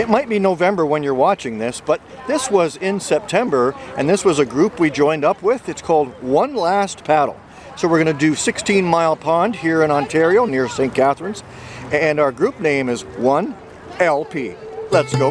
It might be November when you're watching this, but this was in September, and this was a group we joined up with. It's called One Last Paddle. So we're going to do 16 Mile Pond here in Ontario near St. Catharines, and our group name is 1LP. Let's go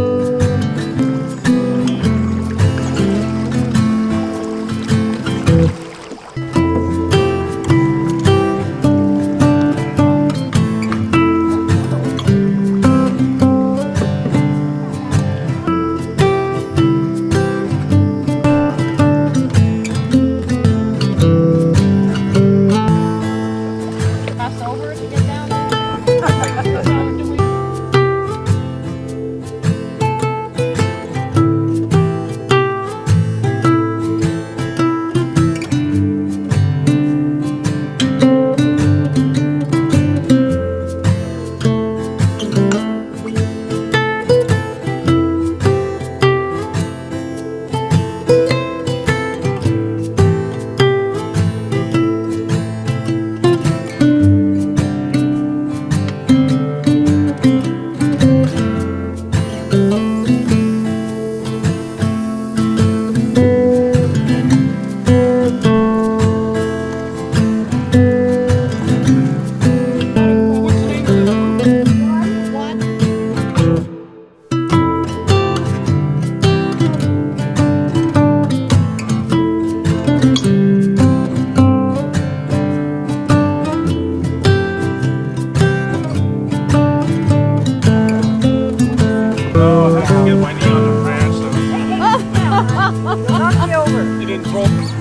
Knock me over. It didn't throw.